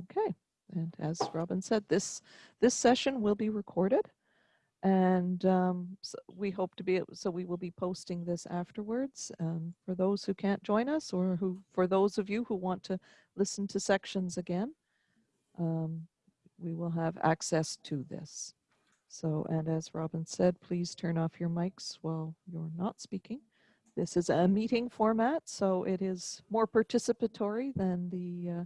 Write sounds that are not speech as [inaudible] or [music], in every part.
Okay, and as Robin said, this this session will be recorded, and um, so we hope to be so we will be posting this afterwards. Um, for those who can't join us, or who for those of you who want to listen to sections again, um, we will have access to this. So, and as Robin said, please turn off your mics while you're not speaking. This is a meeting format, so it is more participatory than the uh,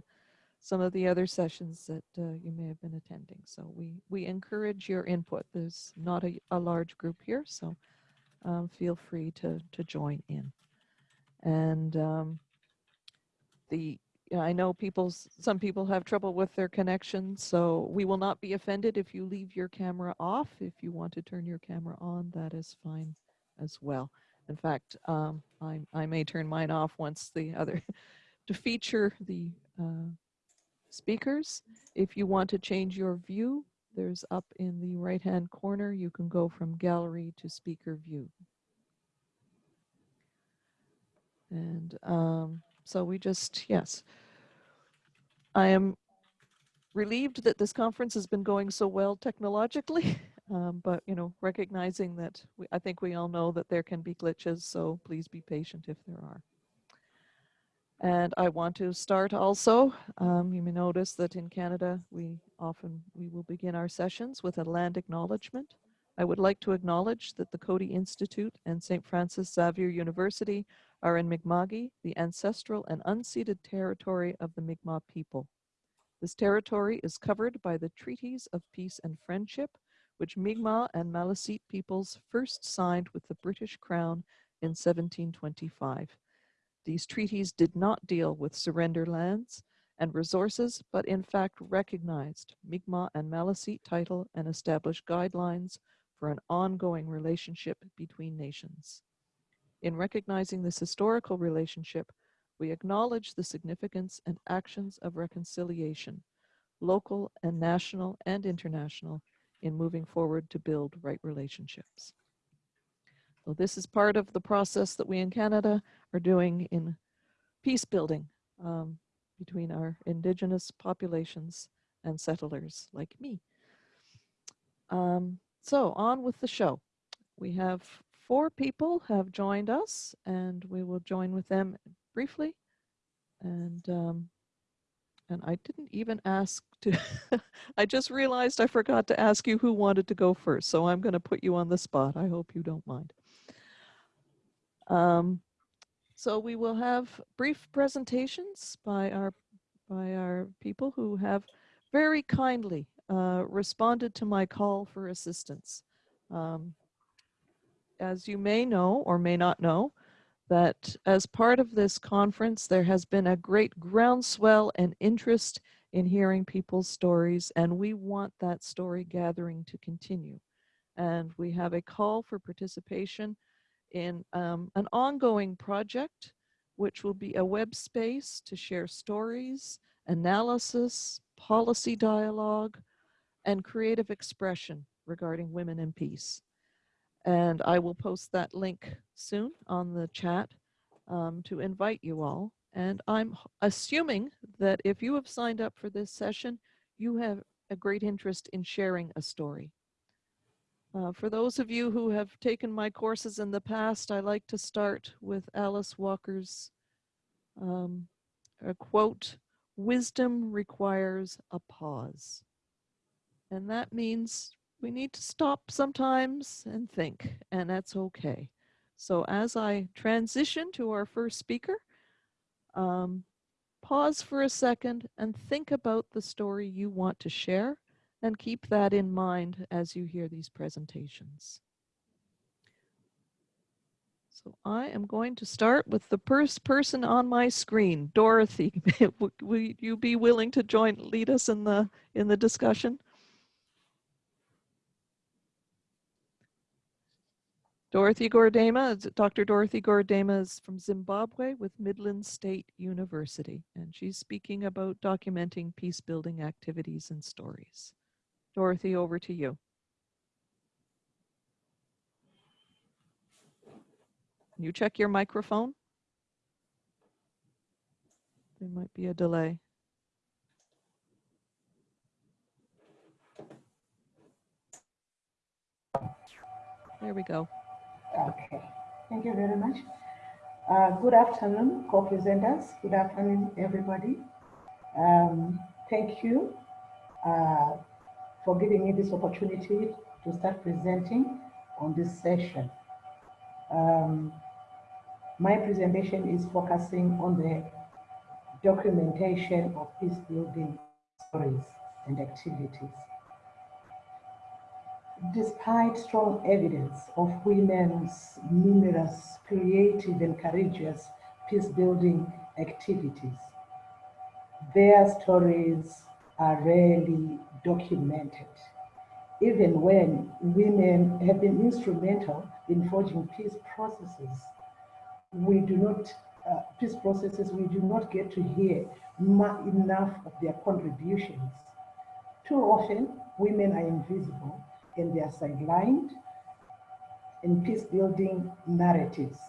some of the other sessions that uh, you may have been attending. So we, we encourage your input. There's not a, a large group here, so um, feel free to, to join in. And um, the I know people, some people have trouble with their connection, so we will not be offended if you leave your camera off. If you want to turn your camera on, that is fine as well. In fact, um, I, I may turn mine off once the other, [laughs] to feature the uh, speakers. If you want to change your view, there's up in the right hand corner, you can go from gallery to speaker view. And um, so we just, yes. I am relieved that this conference has been going so well technologically, [laughs] um, but you know, recognizing that we, I think we all know that there can be glitches, so please be patient if there are. And I want to start also, um, you may notice that in Canada, we often, we will begin our sessions with a land acknowledgement. I would like to acknowledge that the Coady Institute and St. Francis Xavier University are in Mi'kma'ki, the ancestral and unceded territory of the Mi'kmaq people. This territory is covered by the Treaties of Peace and Friendship, which Mi'kmaq and Maliseet peoples first signed with the British Crown in 1725. These treaties did not deal with surrender lands and resources, but in fact recognized Mi'kmaq and Maliseet title and established guidelines for an ongoing relationship between nations. In recognizing this historical relationship, we acknowledge the significance and actions of reconciliation, local and national and international, in moving forward to build right relationships. So this is part of the process that we in Canada are doing in peace building um, between our indigenous populations and settlers like me. Um, so on with the show. We have four people have joined us and we will join with them briefly. And um, and I didn't even ask to, [laughs] I just realized I forgot to ask you who wanted to go first. So I'm gonna put you on the spot. I hope you don't mind. Um, so we will have brief presentations by our, by our people who have very kindly uh, responded to my call for assistance. Um, as you may know or may not know, that as part of this conference, there has been a great groundswell and interest in hearing people's stories, and we want that story gathering to continue. And we have a call for participation in um, an ongoing project, which will be a web space to share stories, analysis, policy dialogue, and creative expression regarding women and peace. And I will post that link soon on the chat um, to invite you all. And I'm assuming that if you have signed up for this session, you have a great interest in sharing a story. Uh, for those of you who have taken my courses in the past, I like to start with Alice Walker's um, quote, wisdom requires a pause. And that means we need to stop sometimes and think, and that's okay. So as I transition to our first speaker, um, pause for a second and think about the story you want to share and keep that in mind as you hear these presentations. So I am going to start with the first person on my screen, Dorothy. [laughs] Will you be willing to join, lead us in the in the discussion? Dorothy Goredema, Dr. Dorothy Goredema is from Zimbabwe with Midland State University, and she's speaking about documenting peace building activities and stories. Dorothy, over to you. You check your microphone. There might be a delay. There we go. Okay. Thank you very much. Uh, good afternoon, co-presenters. Good afternoon, everybody. Um, thank you uh, for giving me this opportunity to start presenting on this session. Um, my presentation is focusing on the documentation of peace building stories and activities. Despite strong evidence of women's numerous creative and courageous peace building activities, their stories are rarely documented. Even when women have been instrumental in forging peace processes, we do not, uh, peace processes, we do not get to hear enough of their contributions. Too often, women are invisible and they are sidelined in peace building narratives.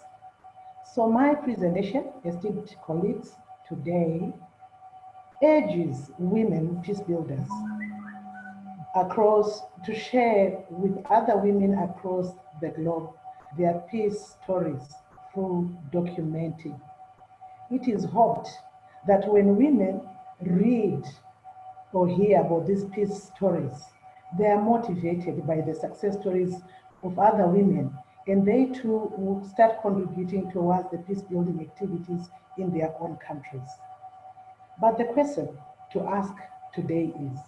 So my presentation, esteemed colleagues, today urges women peace builders across to share with other women across the globe their peace stories through documenting. It is hoped that when women read or hear about these peace stories, they are motivated by the success stories of other women and they too will start contributing towards the peace building activities in their own countries. But the question to ask today is,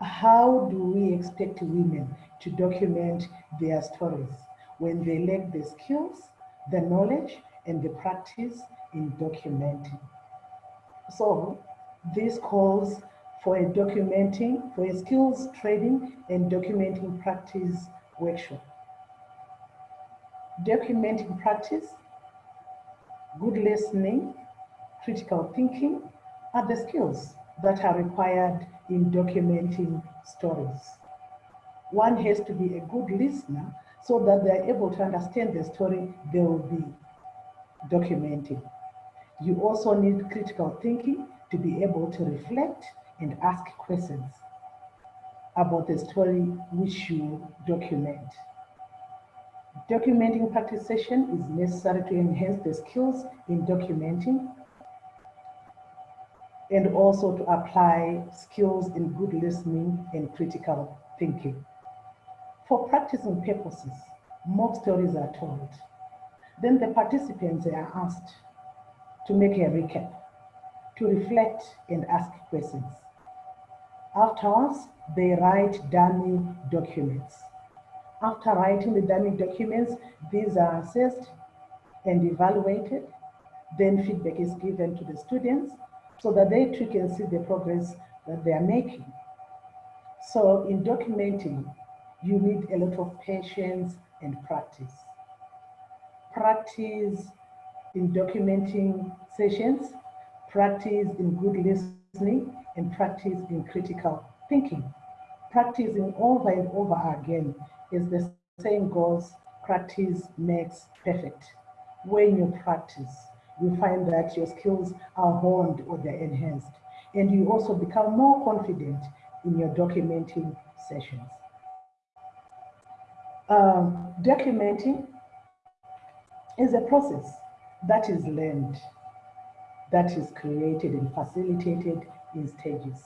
how do we expect women to document their stories when they lack the skills, the knowledge, and the practice in documenting? So this calls for a documenting, for a skills training and documenting practice workshop. Documenting practice, good listening, critical thinking are the skills that are required in documenting stories. One has to be a good listener so that they're able to understand the story they will be documenting. You also need critical thinking to be able to reflect and ask questions about the story which you document. Documenting practice session is necessary to enhance the skills in documenting and also to apply skills in good listening and critical thinking. For practicing purposes, mock stories are told. Then the participants are asked to make a recap, to reflect and ask questions. Afterwards, they write dummy documents. After writing the dummy documents, these are assessed and evaluated. Then feedback is given to the students so that they too can see the progress that they are making. So in documenting, you need a lot of patience and practice. Practice in documenting sessions, practice in good listening, and practice in critical thinking. Practicing over and over again is the same goes, practice makes perfect. When you practice, you find that your skills are honed or they're enhanced. And you also become more confident in your documenting sessions. Um, documenting is a process that is learned, that is created and facilitated in stages.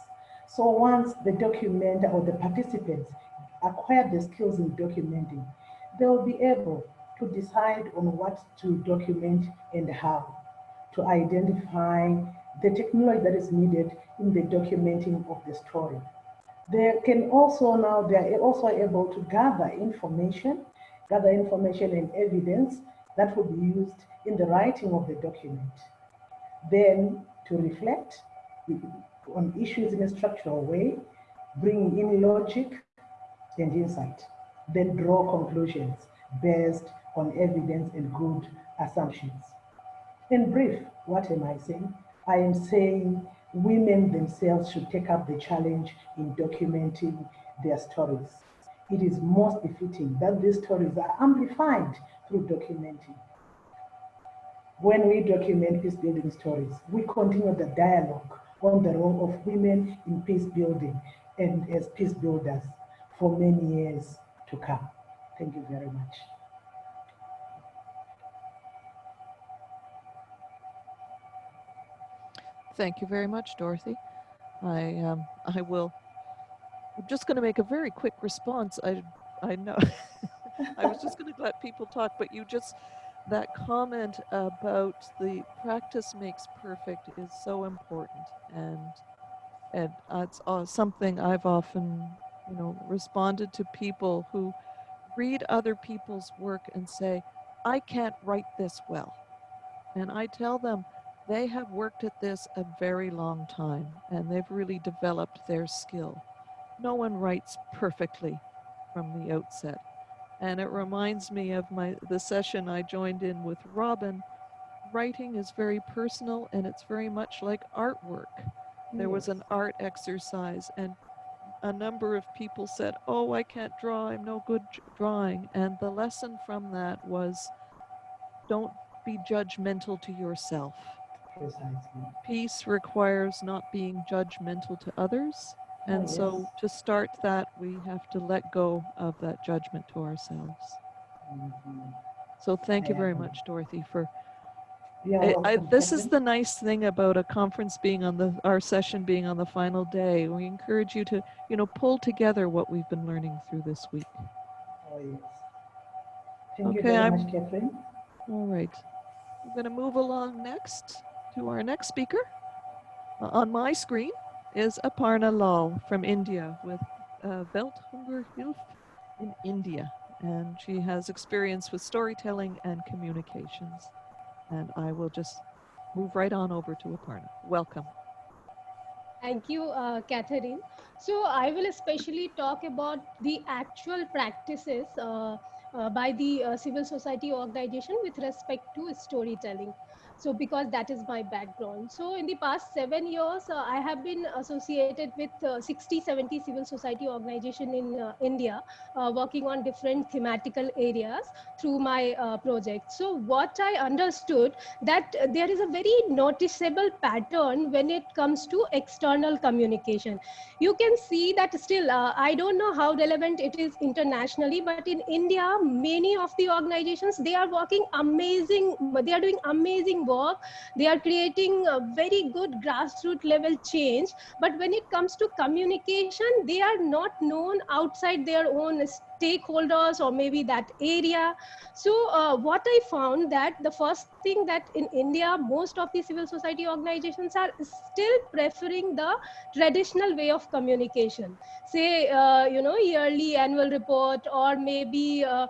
So once the documenter or the participants acquire the skills in documenting, they will be able to decide on what to document and how to identify the technology that is needed in the documenting of the story. They can also now, they are also able to gather information, gather information and evidence that will be used in the writing of the document. Then to reflect on issues in a structural way, bringing in logic and insight, then draw conclusions based on evidence and good assumptions. In brief, what am I saying? I am saying women themselves should take up the challenge in documenting their stories. It is most befitting that these stories are amplified through documenting. When we document peace building stories, we continue the dialogue on the role of women in peace building and as peace builders for many years to come. Thank you very much. Thank you very much, Dorothy. I um, [laughs] I will. I'm just going to make a very quick response. I I know. [laughs] I was just going to let people talk, but you just that comment about the practice makes perfect is so important, and and it's uh, something I've often you know responded to people who read other people's work and say, I can't write this well, and I tell them they have worked at this a very long time and they've really developed their skill. No one writes perfectly from the outset. And it reminds me of my the session I joined in with Robin. Writing is very personal and it's very much like artwork. There was an art exercise and a number of people said, oh, I can't draw, I'm no good drawing. And the lesson from that was don't be judgmental to yourself. Peace requires not being judgmental to others. And Oh, so to start that, we have to let go of that judgment to ourselves. Mhm. So thank you very Yeah. much, Dorothy, for You're I, I, this is the nice thing about a conference being on the our session being on the final day. We encourage you to, you know, pull together what we've been learning through this week. Oh, yes. Thank you Okay, very I'm- much, Catherine. All right. I'm going to move along next to our next speaker. Uh, on my screen is Aparna Lal from India with uh, Welthungerhilfe in India. And she has experience with storytelling and communications. And I will just move right on over to Aparna. Welcome. Thank you, uh, Catherine. So I will especially talk about the actual practices uh, uh, by the uh, civil society organization with respect to storytelling. So because that is my background. So in the past seven years, uh, I have been associated with uh, 60, 70 civil society organization in uh, India, uh, working on different thematical areas through my uh, project. So what I understood that there is a very noticeable pattern when it comes to external communication. You can see that still, uh, I don't know how relevant it is internationally, but in India, many of the organizations, they are working amazing, they are doing amazing work. They are creating a very good grassroots level change. But when it comes to communication, they are not known outside their own stakeholders or maybe that area. So uh, what I found that the first thing that in India, most of the civil society organizations are still preferring the traditional way of communication. Say, uh, you know, yearly annual report or maybe uh,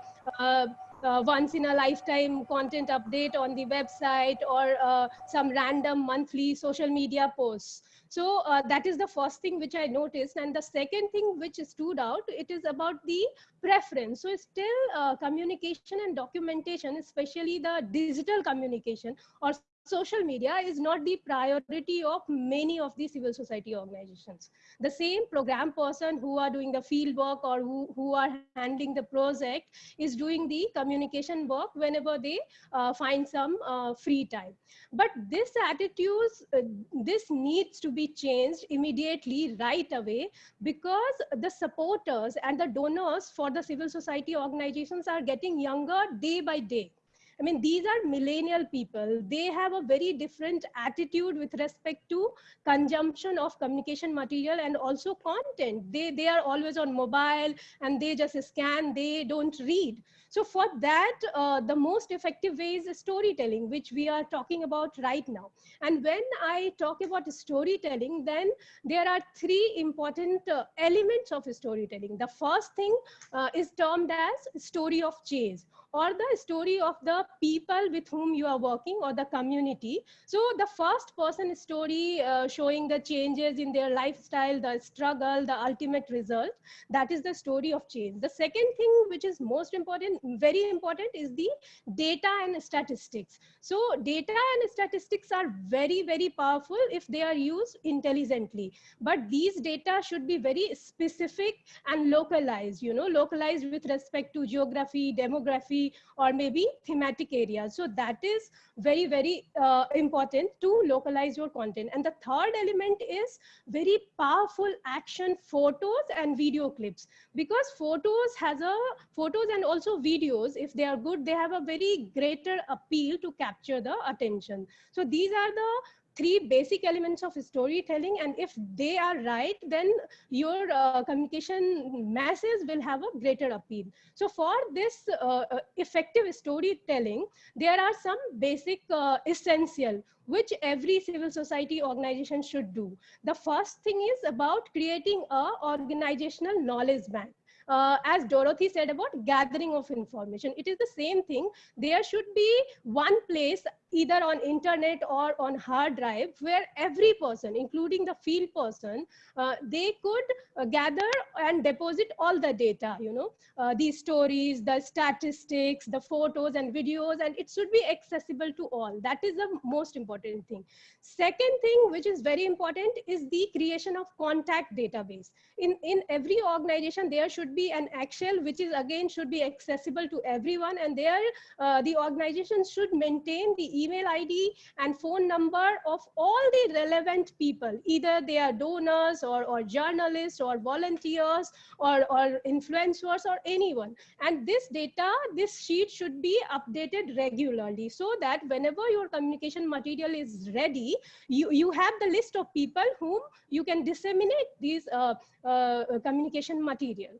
uh, once in a lifetime content update on the website or uh, some random monthly social media posts. So uh, that is the first thing which I noticed. And the second thing which stood out, it is about the preference. So still uh, communication and documentation, especially the digital communication or social media is not the priority of many of the civil society organizations. The same program person who are doing the field work or who, who are handling the project is doing the communication work whenever they uh, find some uh, free time. But this attitude, uh, this needs to be changed immediately right away because the supporters and the donors for the civil society organizations are getting younger day by day. I mean, these are millennial people. They have a very different attitude with respect to consumption of communication material and also content. They, they are always on mobile and they just scan, they don't read. So for that, uh, the most effective way is storytelling, which we are talking about right now. And when I talk about storytelling, then there are three important uh, elements of storytelling. The first thing uh, is termed as story of change or the story of the people with whom you are working or the community. So the first person story uh, showing the changes in their lifestyle, the struggle, the ultimate result, that is the story of change. The second thing which is most important, very important is the data and statistics. So data and statistics are very, very powerful if they are used intelligently. But these data should be very specific and localized, you know, localized with respect to geography, demography, or maybe thematic areas. So that is very, very uh, important to localize your content. And the third element is very powerful action photos and video clips because photos has a photos and also videos, if they are good, they have a very greater appeal to capture the attention. So these are the three basic elements of storytelling and if they are right then your uh, communication masses will have a greater appeal. So for this uh, uh effective storytelling there are some basic uh, essential which every civil society organization should do. The first thing is about creating a organizational knowledge bank uh, as Dorothy said about gathering of information, it is the same thing. There should be one place either on internet or on hard drive where every person including the field person uh, they could uh, gather and deposit all the data you know uh, these stories the statistics the photos and videos and it should be accessible to all. That is the most important thing. Second thing which is very important is the creation of contact database. In in every organization there should be an excel which is again should be accessible to everyone and there uh, the organization should maintain the email ID and phone number of all the relevant people, either they are donors or, or journalists or volunteers or, or influencers or anyone. And this data, this sheet should be updated regularly so that whenever your communication material is ready, you, you have the list of people whom you can disseminate these uh, uh, communication material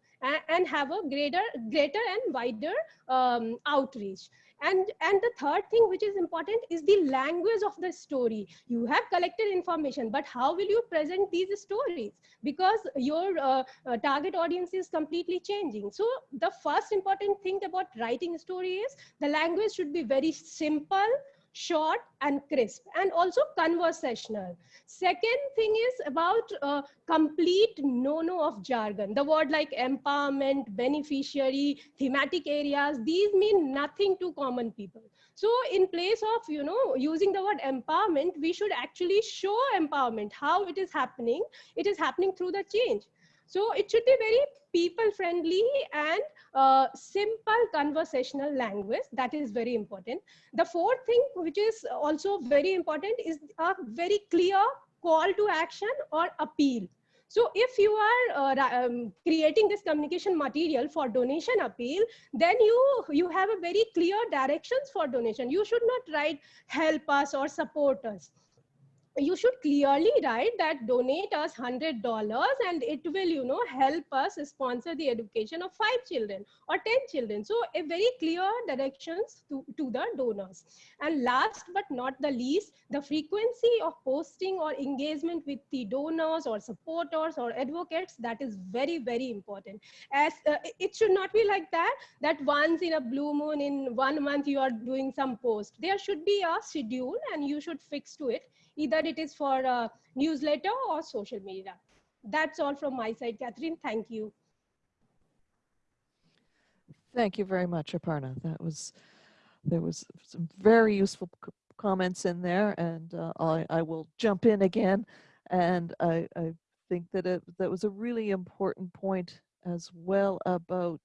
and, have a greater, greater and wider um, outreach. And and the third thing which is important is the language of the story. You have collected information but how will you present these stories? Because your uh, uh, target audience is completely changing. So the first important thing about writing story is the language should be very simple short and crisp and also conversational. Second thing is about uh, complete no-no of jargon. The word like empowerment beneficiary thematic areas these mean nothing to common people. So in place of you know using the word empowerment we should actually show empowerment how it is happening. It is happening through the change. So it should be very people friendly and uh, simple conversational language. That is very important. The fourth thing, which is also very important, is a very clear call to action or appeal. So if you are uh, um, creating this communication material for donation appeal, then you, you have a very clear directions for donation. You should not write help us or support us you should clearly write that donate us hundred dollars and it will you know help us sponsor the education of five children or 10 children. So a very clear directions to, to the donors. And last but not the least the frequency of posting or engagement with the donors or supporters or advocates that is very very important. As uh, it should not be like that that once in a blue moon in one month you are doing some post. There should be a schedule and you should fix to it either it is for a newsletter or social media. That's all from my side, Catherine. Thank you. Thank you very much, Aparna. That was, there was some very useful comments in there and uh, I, I will jump in again. And I, I think that it, that was a really important point as well about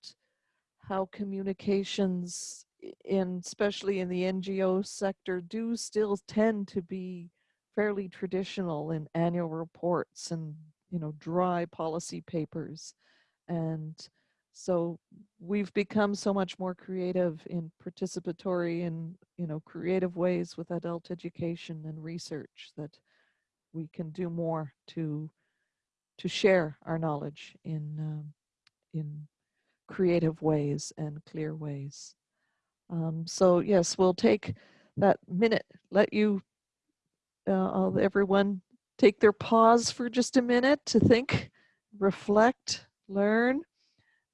how communications in especially in the NGO sector do still tend to be fairly traditional in annual reports and you know dry policy papers and so we've become so much more creative in participatory and you know creative ways with adult education and research that we can do more to to share our knowledge in um, in creative ways and clear ways. Um, so yes we'll take that minute let you uh, I'll everyone take their pause for just a minute to think, reflect, learn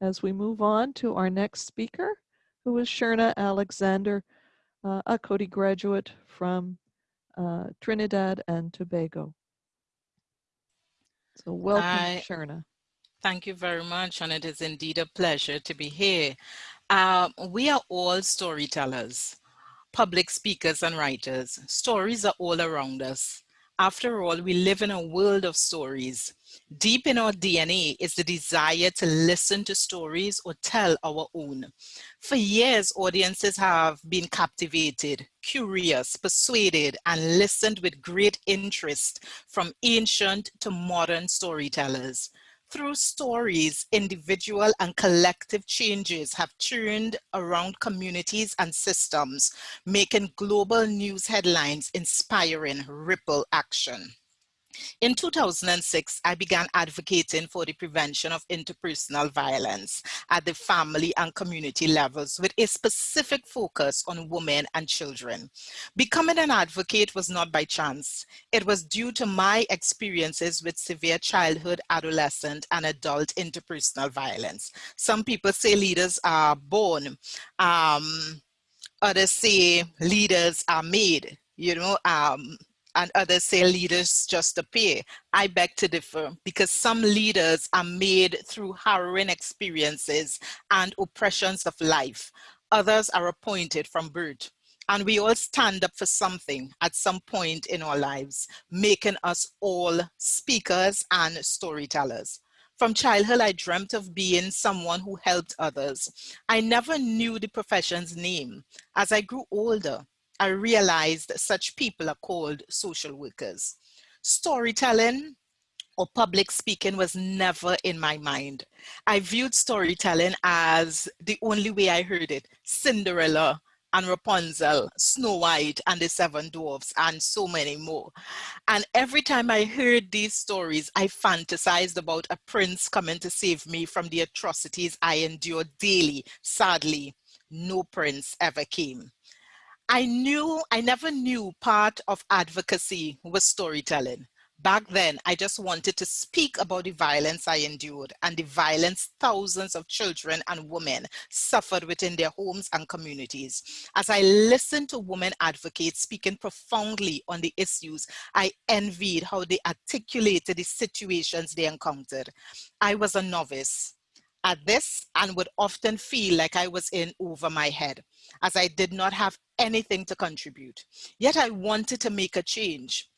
as we move on to our next speaker, who is Sherna Alexander, uh, a Coady graduate from uh, Trinidad and Tobago. So welcome, Hi. Sherna. Thank you very much, and it is indeed a pleasure to be here. Uh, we are all storytellers public speakers and writers. Stories are all around us. After all, we live in a world of stories. Deep in our DNA is the desire to listen to stories or tell our own. For years, audiences have been captivated, curious, persuaded, and listened with great interest from ancient to modern storytellers. Through stories, individual and collective changes have turned around communities and systems, making global news headlines inspiring ripple action. In 2006, I began advocating for the prevention of interpersonal violence at the family and community levels with a specific focus on women and children. Becoming an advocate was not by chance. It was due to my experiences with severe childhood, adolescent, and adult interpersonal violence. Some people say leaders are born. Um, others say leaders are made you know, um, and others say leaders just appear. I beg to differ because some leaders are made through harrowing experiences and oppressions of life. Others are appointed from birth. And we all stand up for something at some point in our lives, making us all speakers and storytellers. From childhood, I dreamt of being someone who helped others. I never knew the profession's name. As I grew older, I realized such people are called social workers. Storytelling or public speaking was never in my mind. I viewed storytelling as the only way I heard it, Cinderella and Rapunzel, Snow White and the Seven Dwarfs, and so many more. And every time I heard these stories, I fantasized about a prince coming to save me from the atrocities I endured daily. Sadly, no prince ever came. I knew, I never knew part of advocacy was storytelling. Back then, I just wanted to speak about the violence I endured and the violence thousands of children and women suffered within their homes and communities. As I listened to women advocates speaking profoundly on the issues, I envied how they articulated the situations they encountered. I was a novice at this and would often feel like I was in over my head as I did not have anything to contribute. Yet I wanted to make a change.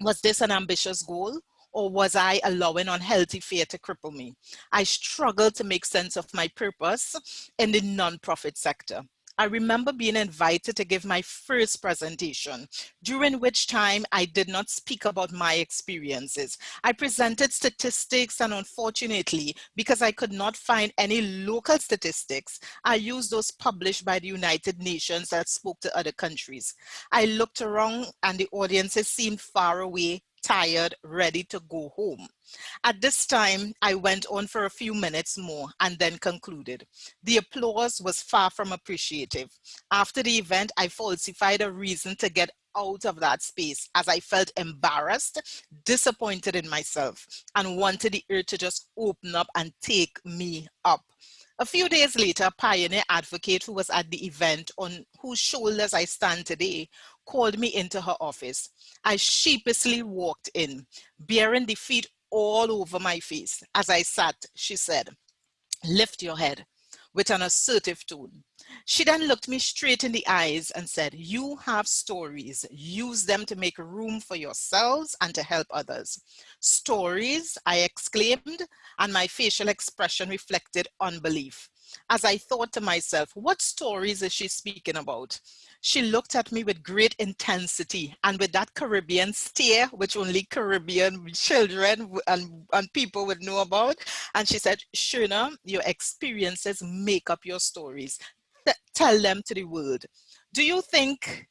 Was this an ambitious goal? Or was I allowing unhealthy fear to cripple me? I struggled to make sense of my purpose in the nonprofit sector. I remember being invited to give my first presentation, during which time I did not speak about my experiences. I presented statistics and unfortunately, because I could not find any local statistics, I used those published by the United Nations that spoke to other countries. I looked around and the audiences seemed far away, tired, ready to go home. At this time, I went on for a few minutes more and then concluded. The applause was far from appreciative. After the event, I falsified a reason to get out of that space as I felt embarrassed, disappointed in myself, and wanted the earth to just open up and take me up. A few days later, a Pioneer Advocate, who was at the event on whose shoulders I stand today, called me into her office. I sheepishly walked in, bearing defeat all over my face. As I sat, she said, lift your head with an assertive tone. She then looked me straight in the eyes and said, you have stories, use them to make room for yourselves and to help others. Stories, I exclaimed, and my facial expression reflected unbelief. As I thought to myself, what stories is she speaking about? She looked at me with great intensity and with that Caribbean stare, which only Caribbean children and, and people would know about. And she said, Sherna, your experiences make up your stories. Th tell them to the world. Do you think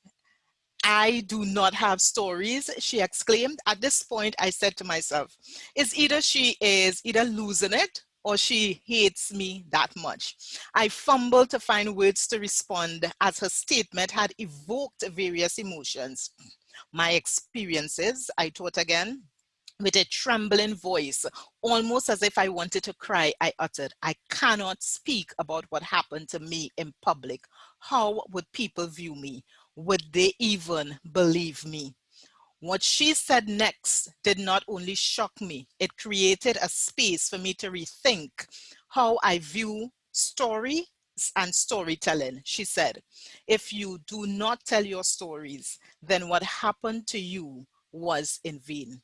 I do not have stories, she exclaimed. At this point, I said to myself, is either she is either losing it or she hates me that much. I fumbled to find words to respond as her statement had evoked various emotions. My experiences, I thought again, with a trembling voice, almost as if I wanted to cry, I uttered, I cannot speak about what happened to me in public. How would people view me? Would they even believe me? What she said next did not only shock me, it created a space for me to rethink how I view story and storytelling. She said, if you do not tell your stories, then what happened to you was in vain.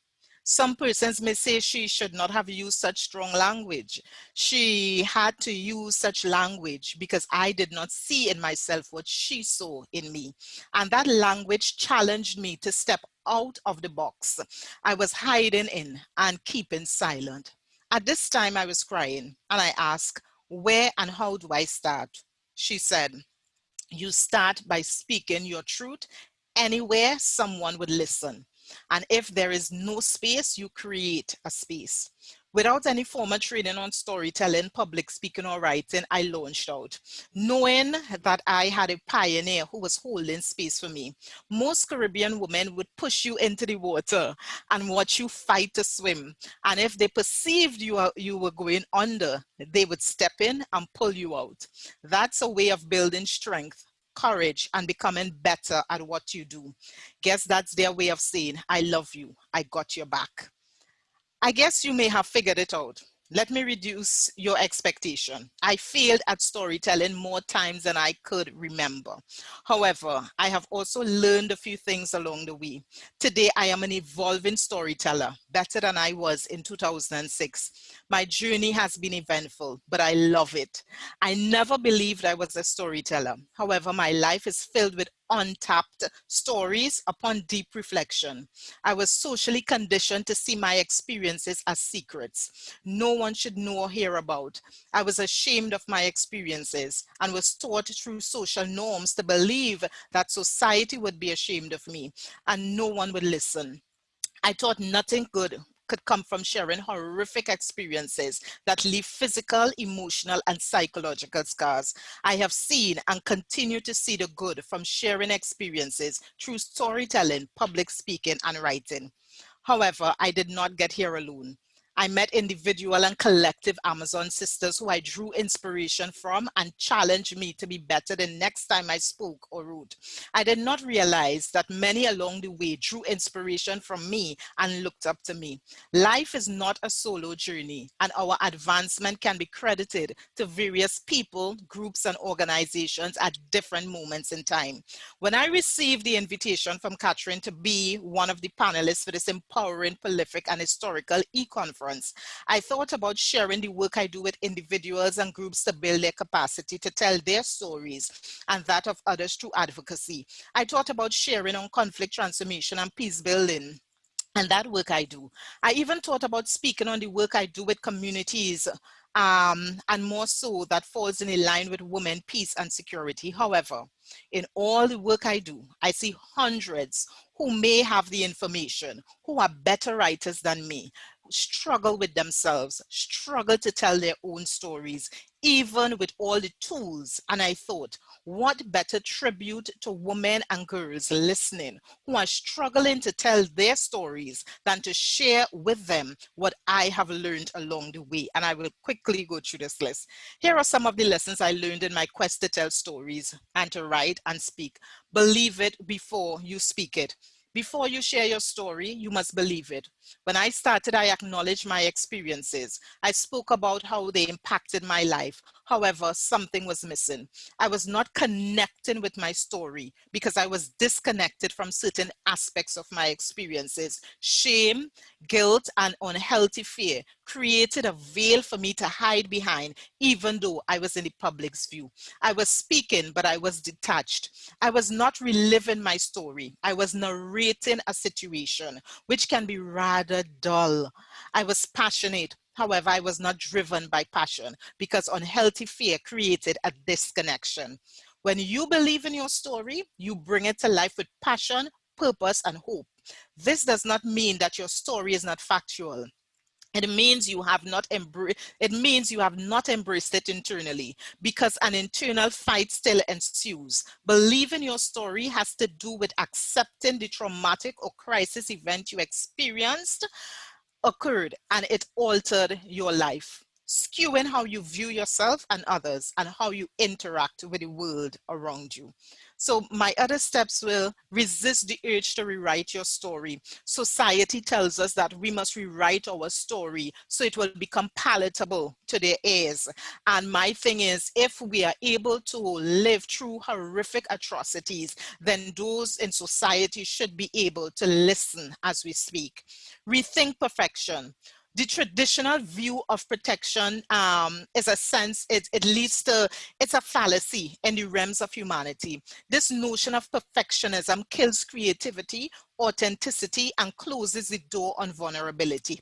Some persons may say she should not have used such strong language. She had to use such language because I did not see in myself what she saw in me. And that language challenged me to step out of the box I was hiding in and keeping silent. At this time I was crying and I asked, where and how do I start? She said, you start by speaking your truth anywhere someone would listen. And if there is no space, you create a space. Without any formal training on storytelling, public speaking or writing, I launched out, knowing that I had a pioneer who was holding space for me. Most Caribbean women would push you into the water and watch you fight to swim. And if they perceived you, are, you were going under, they would step in and pull you out. That's a way of building strength courage and becoming better at what you do. Guess that's their way of saying, I love you, I got your back. I guess you may have figured it out. Let me reduce your expectation. I failed at storytelling more times than I could remember. However, I have also learned a few things along the way. Today, I am an evolving storyteller, better than I was in 2006. My journey has been eventful, but I love it. I never believed I was a storyteller. However, my life is filled with untapped stories upon deep reflection. I was socially conditioned to see my experiences as secrets. No one should know or hear about. I was ashamed of my experiences and was taught through social norms to believe that society would be ashamed of me and no one would listen. I thought nothing good could come from sharing horrific experiences that leave physical, emotional, and psychological scars. I have seen and continue to see the good from sharing experiences through storytelling, public speaking, and writing. However, I did not get here alone. I met individual and collective Amazon sisters who I drew inspiration from and challenged me to be better the next time I spoke or wrote. I did not realize that many along the way drew inspiration from me and looked up to me. Life is not a solo journey and our advancement can be credited to various people, groups and organizations at different moments in time. When I received the invitation from Catherine to be one of the panelists for this empowering, prolific and historical e-conference, I thought about sharing the work I do with individuals and groups to build their capacity to tell their stories and that of others through advocacy. I thought about sharing on conflict transformation and peace building and that work I do. I even thought about speaking on the work I do with communities um, and more so that falls in line with women, peace and security. However, in all the work I do, I see hundreds who may have the information, who are better writers than me, struggle with themselves, struggle to tell their own stories, even with all the tools. And I thought, what better tribute to women and girls listening who are struggling to tell their stories than to share with them what I have learned along the way. And I will quickly go through this list. Here are some of the lessons I learned in my quest to tell stories and to write and speak. Believe it before you speak it. Before you share your story, you must believe it. When I started, I acknowledged my experiences. I spoke about how they impacted my life. However, something was missing. I was not connecting with my story because I was disconnected from certain aspects of my experiences. Shame, guilt, and unhealthy fear created a veil for me to hide behind, even though I was in the public's view. I was speaking, but I was detached. I was not reliving my story. I was narrating a situation, which can be rather dull. I was passionate, However, I was not driven by passion because unhealthy fear created a disconnection. When you believe in your story, you bring it to life with passion, purpose, and hope. This does not mean that your story is not factual. It means you have not embraced it means you have not embraced it internally because an internal fight still ensues. Believing your story has to do with accepting the traumatic or crisis event you experienced occurred and it altered your life, skewing how you view yourself and others and how you interact with the world around you. So my other steps will resist the urge to rewrite your story. Society tells us that we must rewrite our story so it will become palatable to their ears. And my thing is, if we are able to live through horrific atrocities, then those in society should be able to listen as we speak. Rethink perfection the traditional view of protection um, is a sense, it, it leads to, it's a fallacy in the realms of humanity. This notion of perfectionism kills creativity, authenticity, and closes the door on vulnerability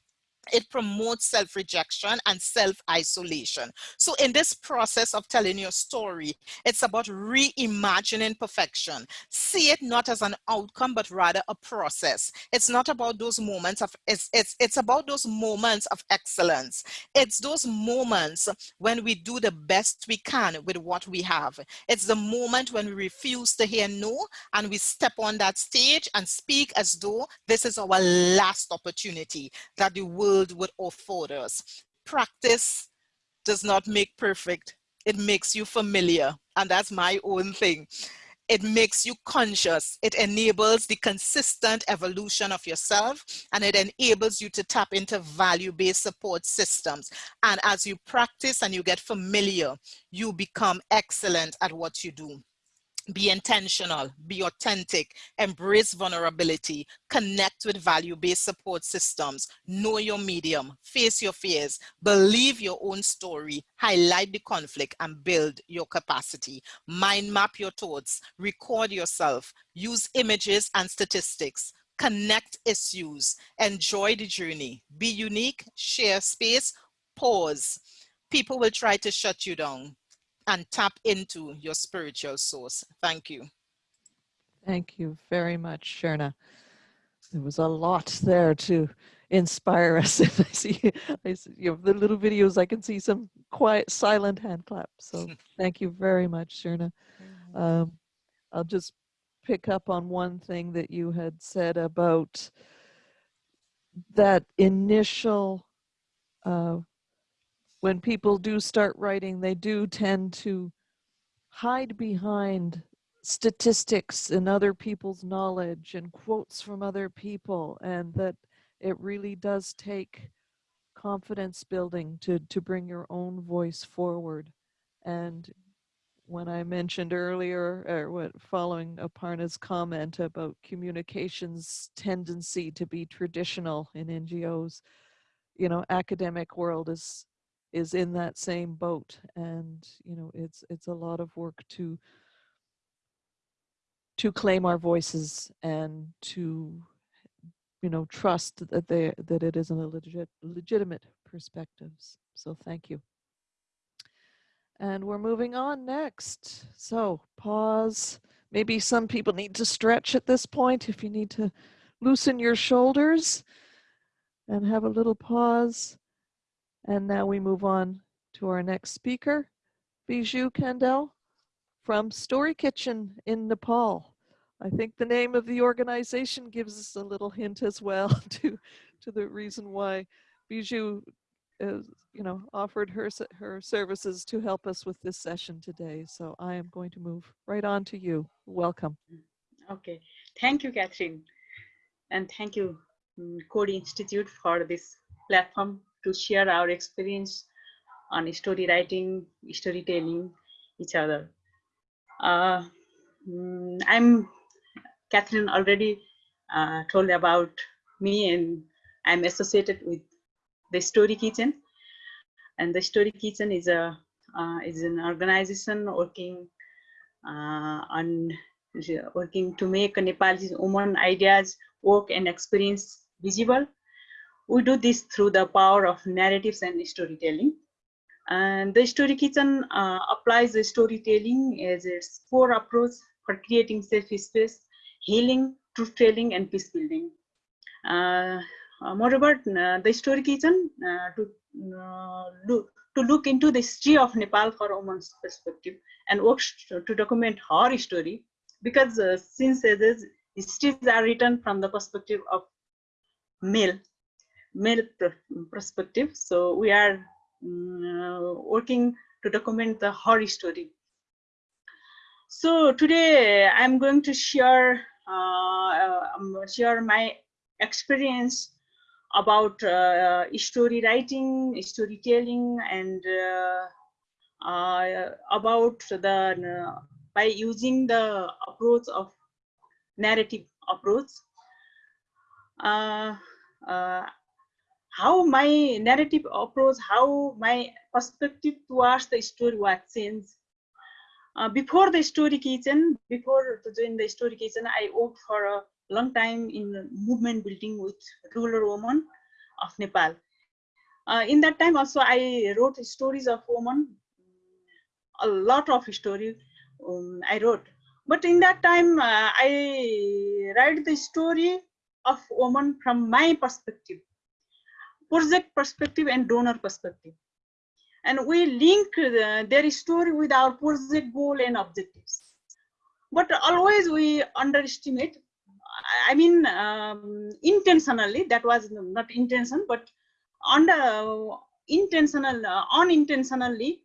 it promotes self-rejection and self-isolation. So in this process of telling your story, it's about reimagining perfection. See it not as an outcome, but rather a process. It's not about those moments of, it's, it's, it's about those moments of excellence. It's those moments when we do the best we can with what we have. It's the moment when we refuse to hear no and we step on that stage and speak as though this is our last opportunity that the world would afford us. Practice does not make perfect. It makes you familiar. And that's my own thing. It makes you conscious. It enables the consistent evolution of yourself and it enables you to tap into value-based support systems. And as you practice and you get familiar, you become excellent at what you do be intentional, be authentic, embrace vulnerability, connect with value-based support systems, know your medium, face your fears, believe your own story, highlight the conflict and build your capacity. Mind map your thoughts, record yourself, use images and statistics, connect issues, enjoy the journey, be unique, share space, pause. People will try to shut you down and tap into your spiritual source. Thank you. Thank you very much, Sherna. There was a lot there to inspire us. [laughs] I see, I see you know, the little videos, I can see some quiet, silent hand claps. So [laughs] thank you very much, Sherna. Um, I'll just pick up on one thing that you had said about that initial uh, when people do start writing, they do tend to hide behind statistics and other people's knowledge and quotes from other people and that it really does take confidence building to to bring your own voice forward. And when I mentioned earlier, or what following Aparna's comment about communications tendency to be traditional in NGOs, you know, academic world is is in that same boat and you know it's it's a lot of work to to claim our voices and to you know trust that they that it is a legit legitimate perspectives. So thank you. And we're moving on next. So pause. Maybe some people need to stretch at this point if you need to loosen your shoulders and have a little pause and now we move on to our next speaker, Bijou Kandel from Story Kitchen in Nepal. I think the name of the organization gives us a little hint as well [laughs] to, to the reason why Bijou is, you know, offered her, her services to help us with this session today. So I am going to move right on to you. Welcome. Okay, thank you, Catherine. And thank you, Coady Institute for this platform to share our experience on story writing, storytelling each other. Uh, mm, I'm Catherine already uh, told about me and I'm associated with the Story Kitchen. And the Story Kitchen is a uh, is an organization working uh, on working to make Nepalese woman ideas, work and experience visible we do this through the power of narratives and storytelling. And the Story Kitchen uh, applies the storytelling as its core approach for creating safe space, healing, truth telling, and peace building. Uh, uh, moreover, uh, the Story Kitchen uh, to uh, look to look into the history of Nepal for a woman's perspective and works to, document her story because since as histories are written from the perspective of male male perspective. So we are um, working to document the horror story. So today I'm going to share uh, um, share my experience about uh, story writing, storytelling, and uh, uh, about the by using the approach of narrative approach. Uh, uh, how my narrative approach, how my perspective towards the story was changed. Uh, before the story kitchen, before join the story kitchen, I worked for a long time in movement building with rural women of Nepal. Uh, in that time also I wrote stories of women, a lot of story um, I wrote. But in that time uh, I write the story of woman from my perspective, project perspective and donor perspective. And we link the, their story with our project goal and objectives. But always we underestimate I mean, um, intentionally, that was not intention, but under intentional, uh, unintentionally,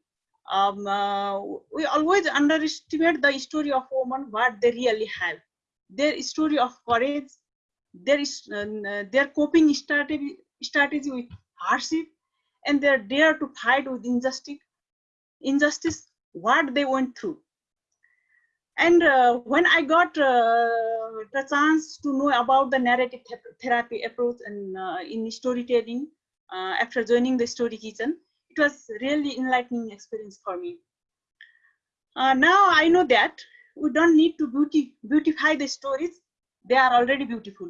um, uh, we always underestimate the story of women, what they really have. Their story of courage, their, uh, their coping strategy, strategy with hardship, and their dare to fight with injustice, injustice, what they went through. And uh, when I got uh, the chance to know about the narrative th therapy approach and uh, in storytelling uh, after joining the Story Kitchen, it was really enlightening experience for me. Uh, now I know that we don't need to beauty, beautify the stories; they are already beautiful.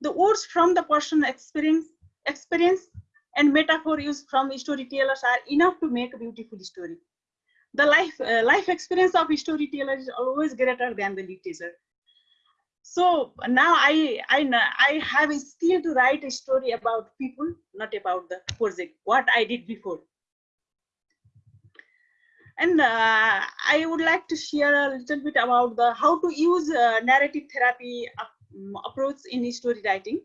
The words from the personal experience, experience and metaphor used from storytellers are enough to make a beautiful story. The life uh, life experience of storyteller is always greater than the literature. So now i i i have a skill to write a story about people not about the project what i did before. And uh, i would like to share a little bit about the how to use uh, narrative therapy um, approach in story writing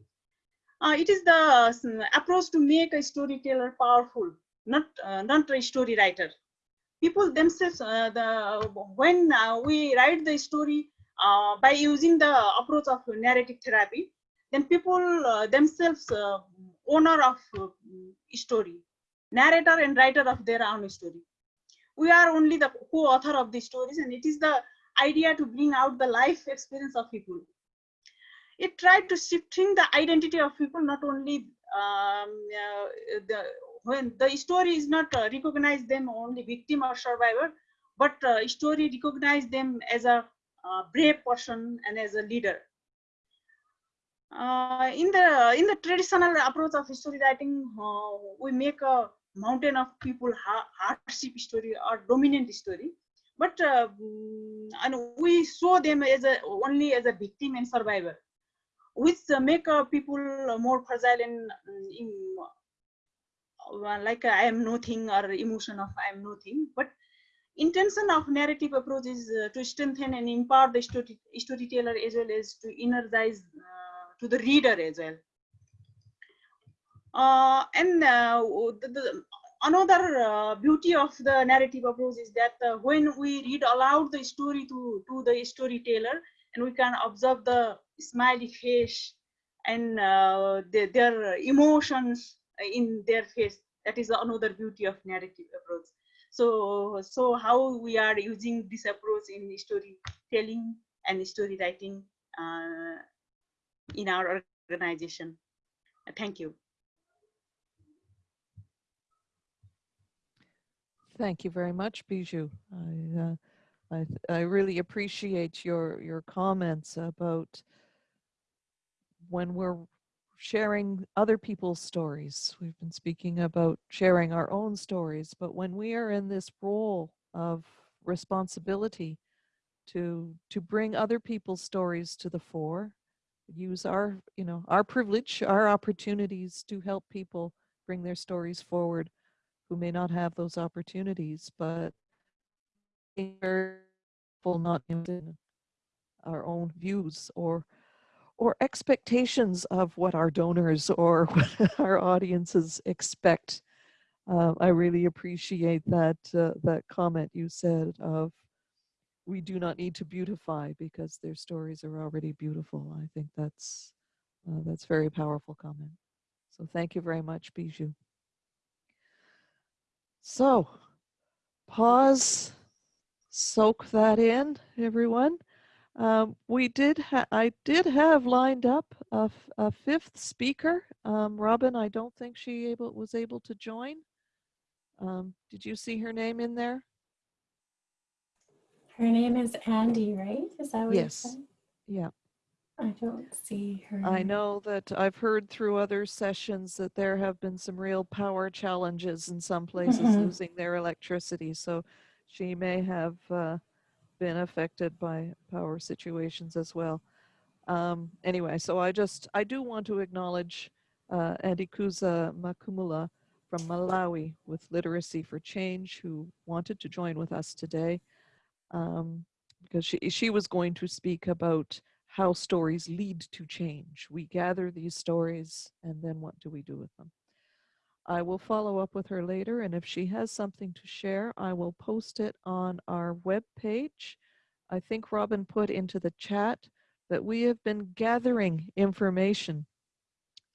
uh, it is the um, approach to make a storyteller powerful not uh, not a story writer people themselves, uh, the when uh, we write the story uh, by using the approach of narrative therapy, then people themselves owner of story, narrator and writer of their own story. We are only the co-author of the stories and it is the idea to bring out the life experience of people. It tried to shifting the identity of people, not only um, uh, the when the story is not uh, recognize them only victim or survivor, but uh, story recognize them as a uh, brave person and as a leader. Uh, in the in the traditional approach of story writing, uh, we make a mountain of people hardship story or dominant story, but uh, and we show them as a only as a victim and survivor, which make people more fragile and in like I am nothing or emotion of I am nothing, but intention of narrative approach is uh, to strengthen and empower the story, storyteller as well as to energize uh, to the reader as well. Uh, and uh, the, the, another uh, beauty of the narrative approach is that uh, when we read aloud the story to, to the storyteller and we can observe the smiley face and the, their emotions in their face. That is another beauty of narrative approach. So, so how we are using this approach in storytelling and story writing uh, in our organization. Thank you. Thank you very much, Bijou. I, uh, I, I really appreciate your, your comments about when we're sharing other people's stories. We've been speaking about sharing our own stories, but when we are in this role of responsibility to to bring other people's stories to the fore, use our, you know, our privilege, our opportunities to help people bring their stories forward who may not have those opportunities, but not in our own views or or expectations of what our donors [laughs] or what our audiences expect. Uh, I really appreciate that uh, that comment you said of we do not need to beautify because their stories are already beautiful. I think that's uh, that's very powerful comment. So thank you very much, Bijou. So pause, soak that in, everyone. Um, we did, ha- I did have lined up a, f- a fifth speaker. Um, Robin, I don't think she able was able to join. Um, did you see her name in there? Her name is Andy, right? Is that what you Yes. said? Yeah. I don't see her. I know that I've heard through other sessions that there have been some real power challenges in some places Mhm. losing their electricity. So she may have uh, been affected by power situations as well. Um, anyway, so I just, I do want to acknowledge uh, Andikuza Makumula from Malawi with Literacy for Change who wanted to join with us today um, because she, she was going to speak about how stories lead to change. We gather these stories and then what do we do with them? I will follow up with her later and if she has something to share, I will post it on our web page. I think Robin put into the chat that we have been gathering information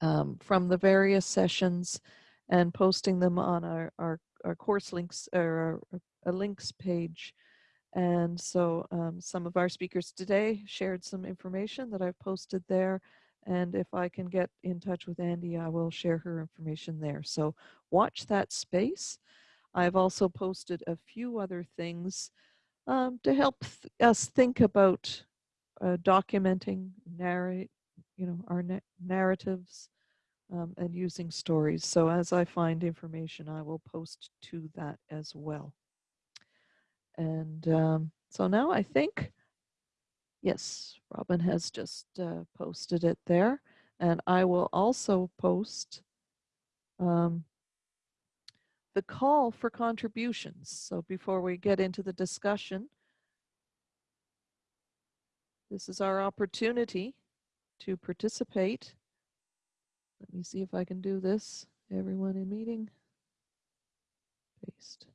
um, from the various sessions and posting them on our, our, our course links or our, a links page. And so um, some of our speakers today shared some information that I've posted there. And if I can get in touch with Andy, I will share her information there. So watch that space. I've also posted a few other things um, to help th us think about uh, documenting, narrate, you know, our na narratives um, and using stories. So as I find information, I will post to that as well. And um, so now I think, yes, Robin has just uh, posted it there. And I will also post um, the call for contributions. So before we get into the discussion, this is our opportunity to participate. Let me see if I can do this. Everyone in meeting. Paste.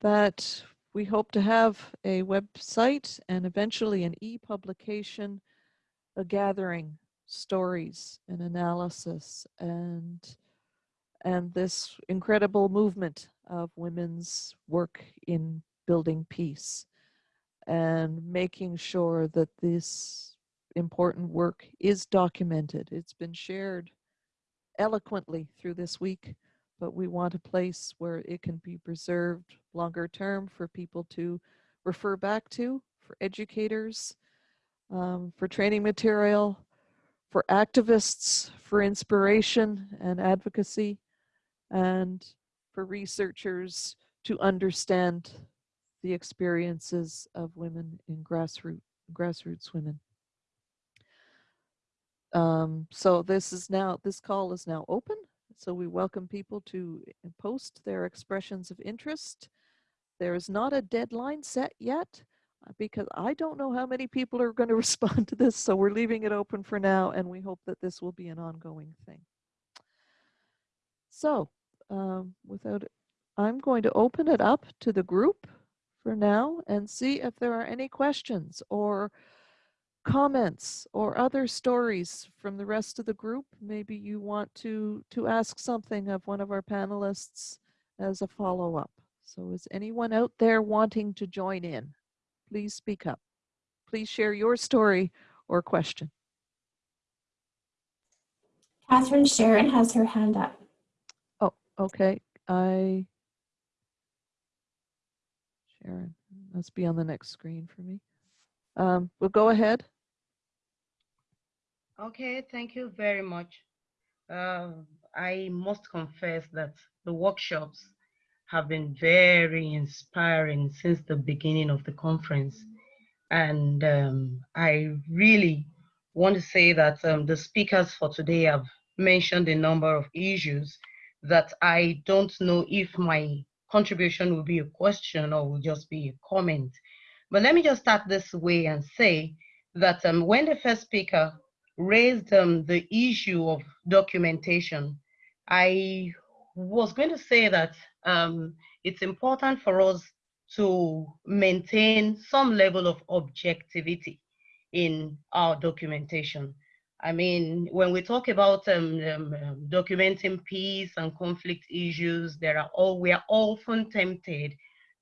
That we hope to have a website and eventually an e-publication, a gathering stories and analysis and and this incredible movement of women's work in building peace and making sure that this important work is documented. It's been shared eloquently through this week, but we want a place where it can be preserved longer term for people to refer back to, for educators, um, for training material, for activists, for inspiration and advocacy, and for researchers to understand the experiences of women in grassroots grassroots women. Um, so this is now this call is now open. So we welcome people to post their expressions of interest. There is not a deadline set yet uh, because I don't know how many people are going [laughs] to respond to this. So we're leaving it open for now and we hope that this will be an ongoing thing. So um, without, I'm going to open it up to the group for now and see if there are any questions or comments or other stories from the rest of the group. Maybe you want to, to ask something of one of our panelists as a follow-up. So is anyone out there wanting to join in? Please speak up. Please share your story or question. Catherine Sharon has her hand up. Oh, okay, I, Sharon, must be on the next screen for me. Um, well, go ahead. Okay, thank you very much. Uh, I must confess that the workshops have been very inspiring since the beginning of the conference. And um, I really want to say that um, the speakers for today have mentioned a number of issues that I don't know if my contribution will be a question or will just be a comment. But let me just start this way and say that um, when the first speaker raised um, the issue of documentation, I was going to say that um, it's important for us to maintain some level of objectivity in our documentation. I mean, when we talk about um, um, um, documenting peace and conflict issues, there are all we are often tempted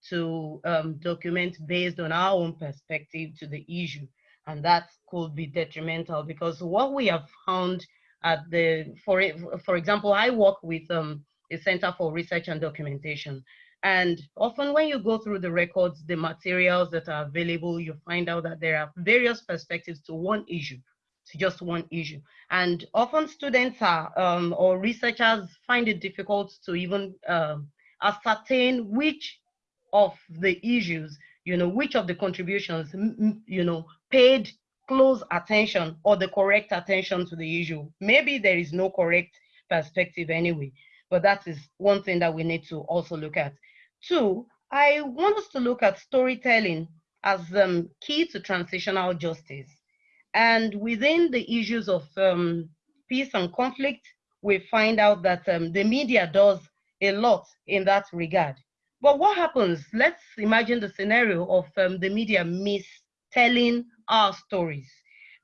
to um, document based on our own perspective to the issue, and that could be detrimental because what we have found at the, for for example, I work with um, a Center for Research and Documentation, and often when you go through the records, the materials that are available, you find out that there are various perspectives to one issue to just one issue. And often students are, um, or researchers find it difficult to even um, ascertain which of the issues, you know, which of the contributions, you know, paid close attention or the correct attention to the issue. Maybe there is no correct perspective anyway, but that is one thing that we need to also look at. Two, I want us to look at storytelling as um, key to transitional justice. And within the issues of um, peace and conflict, we find out that um, the media does a lot in that regard. But what happens? Let's imagine the scenario of um, the media mistelling our stories.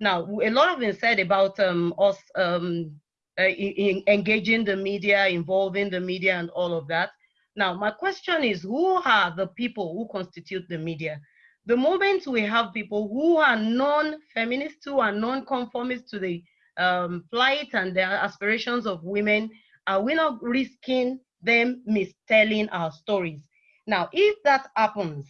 Now, a lot of been said about um, us um, uh, in, in engaging the media, involving the media and all of that. Now, my question is, who are the people who constitute the media? the moment we have people who are non-feminist, who are non-conformist to the um, plight and the aspirations of women, are we not risking them mistelling our stories? Now, if that happens,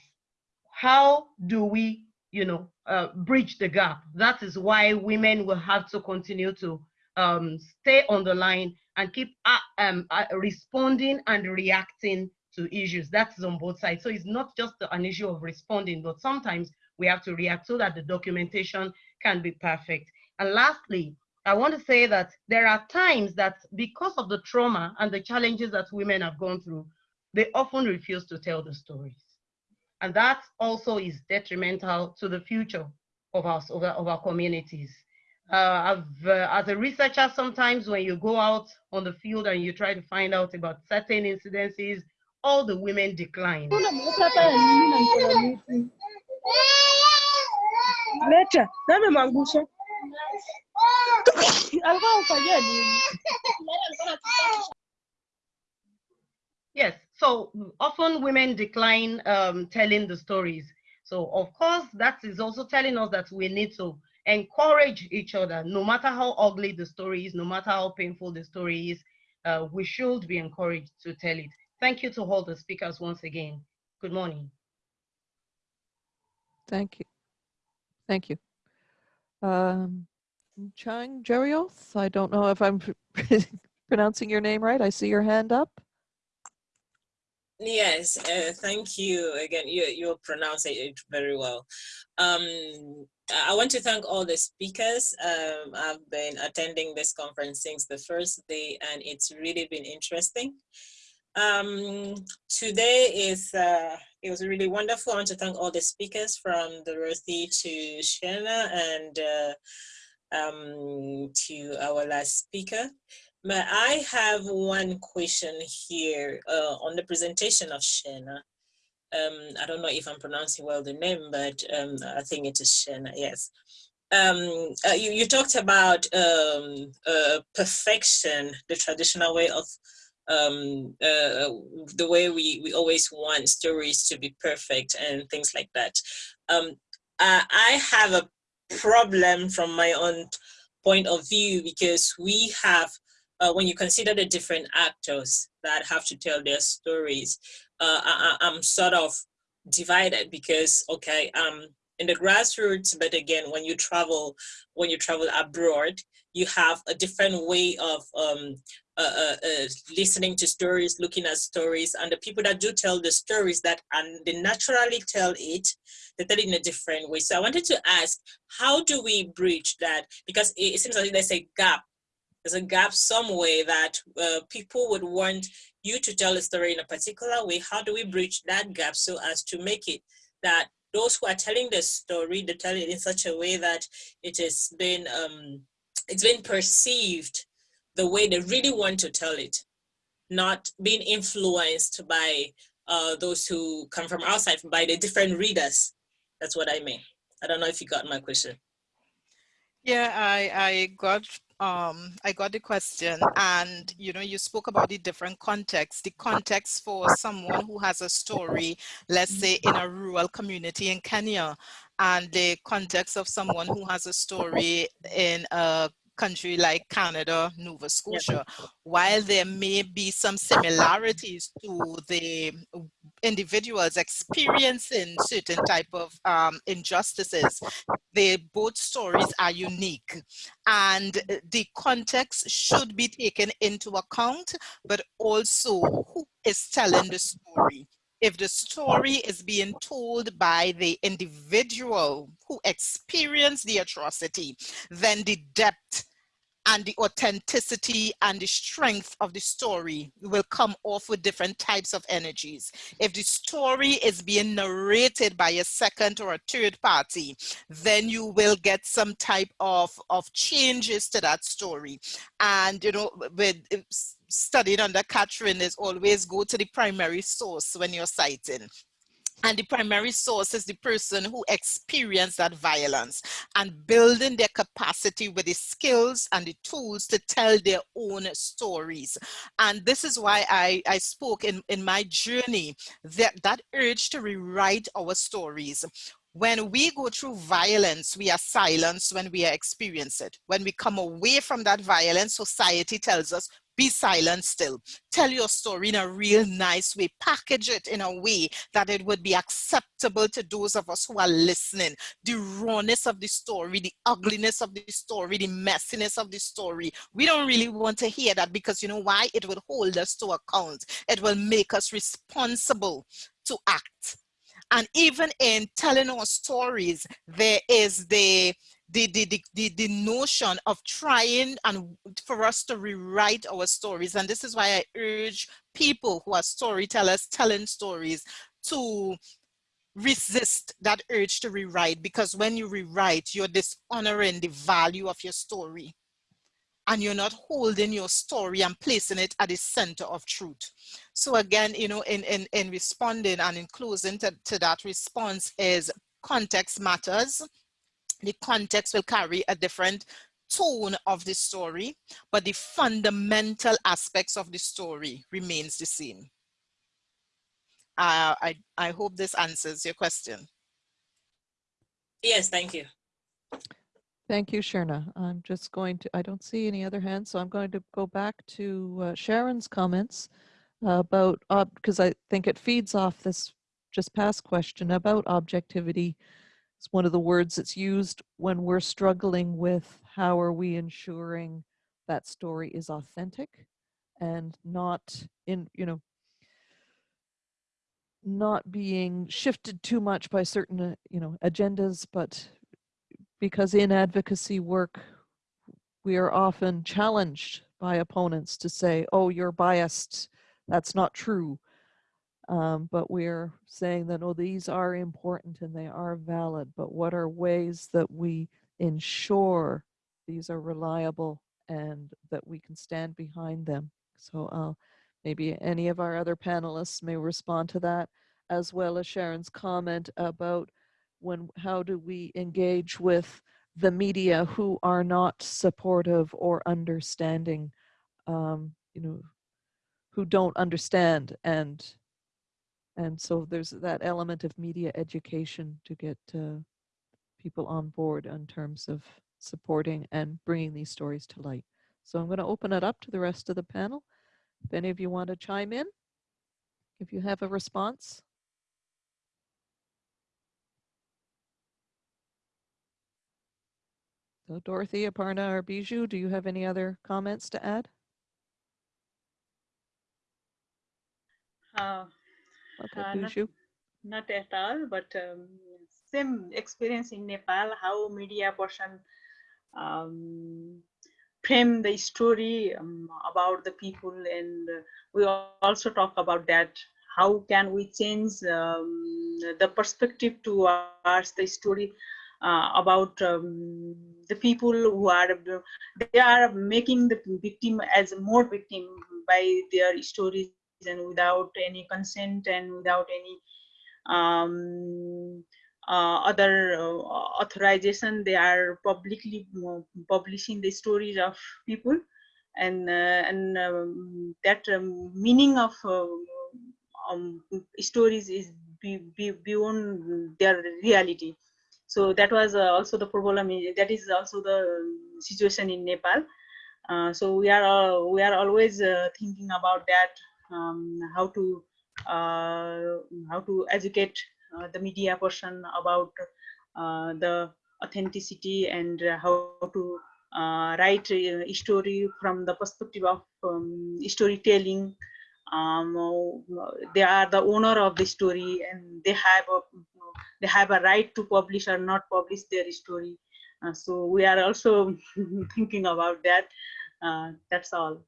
how do we, you know, uh, bridge the gap? That is why women will have to continue to um, stay on the line and keep uh, um, uh, responding and reacting to issues. That's on both sides. So it's not just an issue of responding, but sometimes we have to react so that the documentation can be perfect. And lastly, I want to say that there are times that because of the trauma and the challenges that women have gone through, they often refuse to tell the stories. And that also is detrimental to the future of our, of our, of our communities. Uh, uh, as a researcher, sometimes when you go out on the field and you try to find out about certain incidences all the women declined. Yes, so often women decline um, telling the stories. So of course, that is also telling us that we need to encourage each other, no matter how ugly the story is, no matter how painful the story is, uh, we should be encouraged to tell it. Thank you to all the speakers once again. Good morning. Thank you. Thank you. Um, Chang Jerioth, I don't know if I'm [laughs] pronouncing your name right. I see your hand up. Yes, uh, thank you again. You you pronounce it very well. Um, I want to thank all the speakers. Um, I've been attending this conference since the first day, and it's really been interesting. Um, today is, uh, it was really wonderful. I want to thank all the speakers from Dorothy to Shana and uh, um, to our last speaker. But I have one question here uh, on the presentation of Shana. Um, I don't know if I'm pronouncing well the name, but um, I think it is Shana, yes. Um, uh, you, you talked about um, uh, perfection, the traditional way of um, uh, the way we, we always want stories to be perfect and things like that. Um, I have a problem from my own point of view because we have, uh, when you consider the different actors that have to tell their stories, uh, I, I'm sort of divided because, okay, um, in the grassroots, but again, when you travel, when you travel abroad, you have a different way of um, uh, uh, uh, listening to stories, looking at stories, and the people that do tell the stories that and they naturally tell it, they tell it in a different way. So I wanted to ask, how do we bridge that? Because it seems like there's a gap. There's a gap somewhere that uh, people would want you to tell a story in a particular way. How do we bridge that gap so as to make it that those who are telling the story, they tell it in such a way that it has been um, it's been perceived the way they really want to tell it, not being influenced by uh, those who come from outside, by the different readers. That's what I mean. I don't know if you got my question. Yeah, I, I got um, I got the question and you know you spoke about the different contexts. The context for someone who has a story let's say in a rural community in Kenya and the context of someone who has a story in a country like Canada, Nova Scotia, while there may be some similarities to the individuals experiencing certain type of um, injustices, the both stories are unique. And the context should be taken into account, but also who is telling the story. If the story is being told by the individual who experienced the atrocity, then the depth and the authenticity and the strength of the story will come off with different types of energies. If the story is being narrated by a second or a third party, then you will get some type of, of changes to that story. And, you know, with studying under Catherine is always go to the primary source when you're citing. And the primary source is the person who experienced that violence and building their capacity with the skills and the tools to tell their own stories. And this is why I, I spoke in, in my journey, that, that urge to rewrite our stories. When we go through violence, we are silenced when we experience it. When we come away from that violence, society tells us be silent still. Tell your story in a real nice way. Package it in a way that it would be acceptable to those of us who are listening. The rawness of the story, the ugliness of the story, the messiness of the story. We don't really want to hear that because you know why? It will hold us to account. It will make us responsible to act. And even in telling our stories, there is the the, the, the, the, the notion of trying and for us to rewrite our stories. And this is why I urge people who are storytellers telling stories to resist that urge to rewrite because when you rewrite, you're dishonoring the value of your story and you're not holding your story and placing it at the center of truth. So again, you know, in, in, in responding and in closing to, to that response is context matters the context will carry a different tone of the story, but the fundamental aspects of the story remains the same. Uh, I, I hope this answers your question. Yes, thank you. Thank you, Sherna. I'm just going to, I don't see any other hands, so I'm going to go back to uh, Sharon's comments uh, about, because I think it feeds off this just past question about objectivity it's one of the words that's used when we're struggling with how are we ensuring that story is authentic and not in, you know, not being shifted too much by certain, uh, you know, agendas, but because in advocacy work, we are often challenged by opponents to say, oh, you're biased, that's not true. Um, but we're saying that, oh, these are important and they are valid, but what are ways that we ensure these are reliable and that we can stand behind them? So uh, maybe any of our other panelists may respond to that, as well as Sharon's comment about when how do we engage with the media who are not supportive or understanding, um, you know, who don't understand and and so there's that element of media education to get uh, people on board in terms of supporting and bringing these stories to light. So I'm going to open it up to the rest of the panel. If any of you want to chime in, if you have a response. So Dorothy, Aparna, or Bijou, do you have any other comments to add? Uh, Uh, not, not at all, but um, same experience in Nepal, how media person um, frame the story um, about the people. And we also talk about that how can we change um, the perspective towards the story uh, about um, the people who are they are making the victim as more victim by their stories and without any consent and without any um, uh, other uh, authorization they are publicly uh, publishing the stories of people. And uh, and um, that um, meaning of uh, um, stories is be, be beyond their reality. So that was uh, also the problem. That is also the situation in nepal. Uh, so we are we are always thinking about that um, how to uh, how to educate uh, the media person about uh, the authenticity and how to write a story from the perspective of um, storytelling. Um, they are the owner of the story and they have a they have a right to publish or not publish their story. Uh, so we are also [laughs] thinking about that. Uh, that's all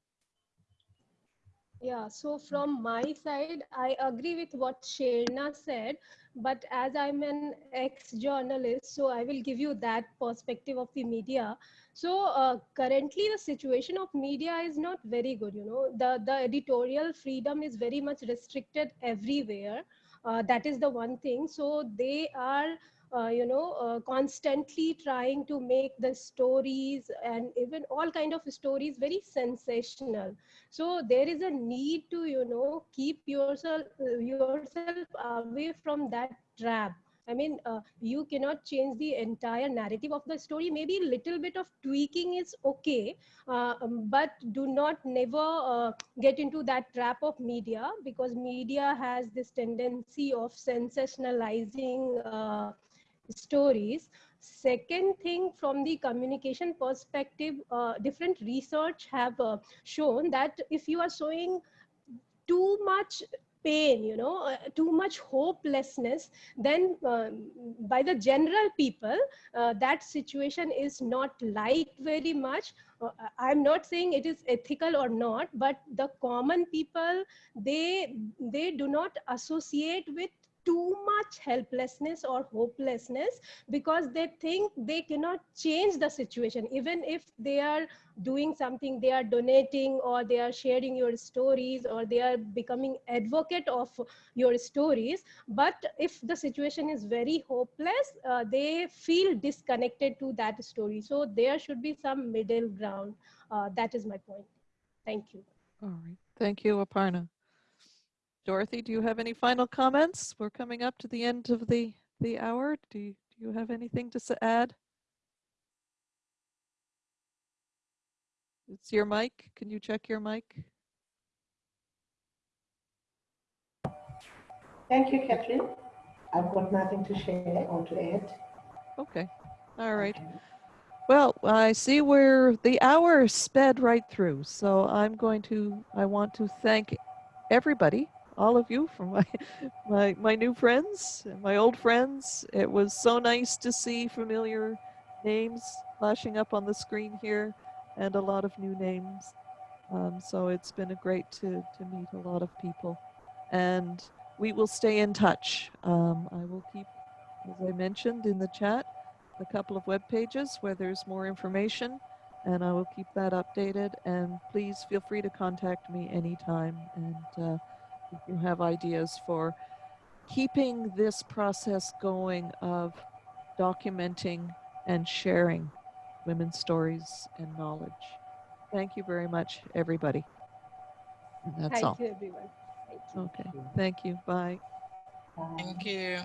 Yeah, so from my side, I agree with what Sherna said, but as I'm an ex-journalist, so I will give you that perspective of the media. So uh, currently the situation of media is not very good, you know, the, the editorial freedom is very much restricted everywhere. Uh, that is the one thing. So they are uh, you know, uh, constantly trying to make the stories and even all kind of stories very sensational. So there is a need to, you know, keep yourself yourself away from that trap. I mean, uh, you cannot change the entire narrative of the story. Maybe a little bit of tweaking is okay, uh, um, but do not never uh, get into that trap of media because media has this tendency of sensationalizing uh, stories. Second thing, from the communication perspective, uh, different research have uh, shown that if you are showing too much pain you know uh, too much hopelessness then um, by the general people uh, that situation is not liked very much uh, i'm not saying it is ethical or not but the common people they they do not associate with too much helplessness or hopelessness because they think they cannot change the situation. Even if they are doing something they are donating or they are sharing your stories or they are becoming advocate of your stories. But if the situation is very hopeless uh, they feel disconnected to that story. So there should be some middle ground. Uh, that is my point. Thank you. All right. Thank you, Aparna. Dorothy, do you have any final comments? We're coming up to the end of the, the hour. Do you, do you have anything to add? It's your mic. Can you check your mic? Thank you, Catherine. I've got nothing to share or to add. Okay. All right. Okay. Well, I see where the hour sped right through. So I'm going to, I want to thank everybody, all of you, for my, [laughs] my, my new friends, and my old friends. It was so nice to see familiar names flashing up on the screen here and a lot of new names. Um, so it's been a great to, to meet a lot of people. And we will stay in touch. Um, I will keep, as I mentioned in the chat, a couple of web pages where there's more information and I will keep that updated and please feel free to contact me anytime and uh, if you have ideas for keeping this process going of documenting and sharing women's stories and knowledge. Thank you very much, everybody. And that's thank all. you everyone thank you Okay, thank you. Bye. Bye. Thank you.